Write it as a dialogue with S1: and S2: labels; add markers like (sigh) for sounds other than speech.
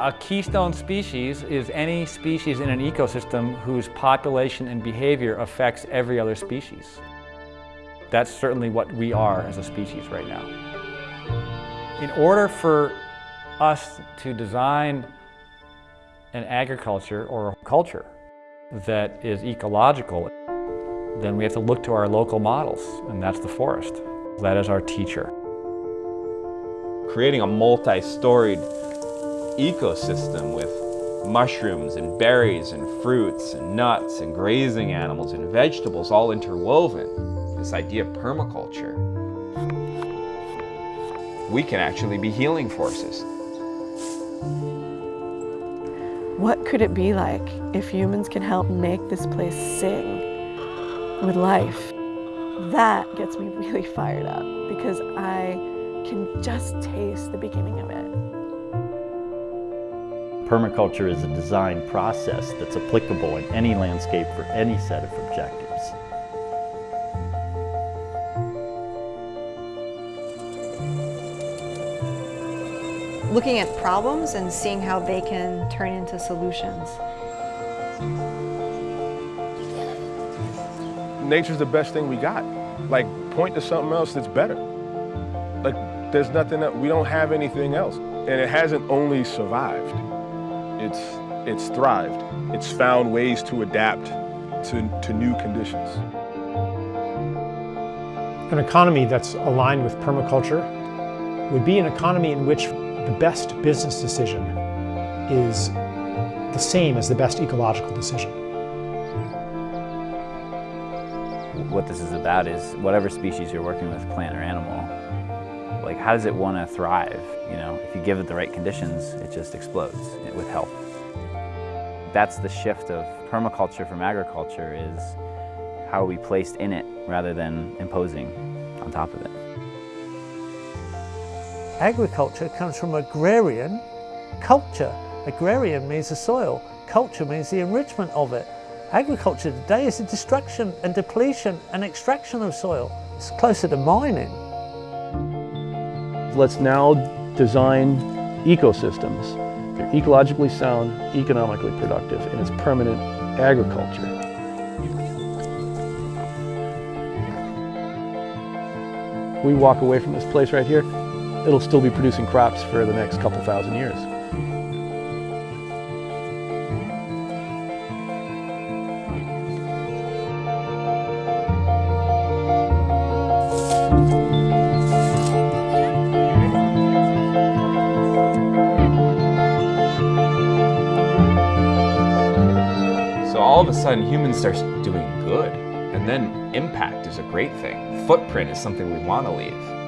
S1: A keystone species is any species in an ecosystem whose population and behavior affects every other species. That's certainly what we are as a species right now. In order for us to design an agriculture or a culture that is ecological, then we have to look to our local models, and that's the forest. That is our teacher.
S2: Creating a multi-storied ecosystem with mushrooms and berries and fruits and nuts and grazing animals and vegetables all interwoven. This idea of permaculture. We can actually be healing forces.
S3: What could it be like if humans can help make this place sing with life? That gets me (laughs) really fired up because I can just taste the beginning of it.
S4: Permaculture is a design process that's applicable in any landscape for any set of objectives.
S5: Looking at problems and seeing how they can turn into solutions.
S6: Nature's the best thing we got. Like, point to something else that's better. Like, there's nothing that, we don't have anything else. And it hasn't only survived. It's, it's thrived. It's found ways to adapt to, to new conditions.
S7: An economy that's aligned with permaculture would be an economy in which the best business decision is the same as the best ecological decision.
S8: What this is about is whatever species you're working with, plant or animal, like how does it want to thrive? You know, if you give it the right conditions, it just explodes with help. That's the shift of permaculture from agriculture is how are we placed in it rather than imposing on top of it.
S9: Agriculture comes from agrarian culture. Agrarian means the soil, culture means the enrichment of it. Agriculture today is the destruction and depletion and extraction of soil. It's closer to mining.
S10: Let's now design ecosystems. They're ecologically sound, economically productive, and it's permanent agriculture. We walk away from this place right here, it'll still be producing crops for the next couple thousand years.
S2: So all of a sudden humans start doing good and then impact is a great thing. Footprint is something we want to leave.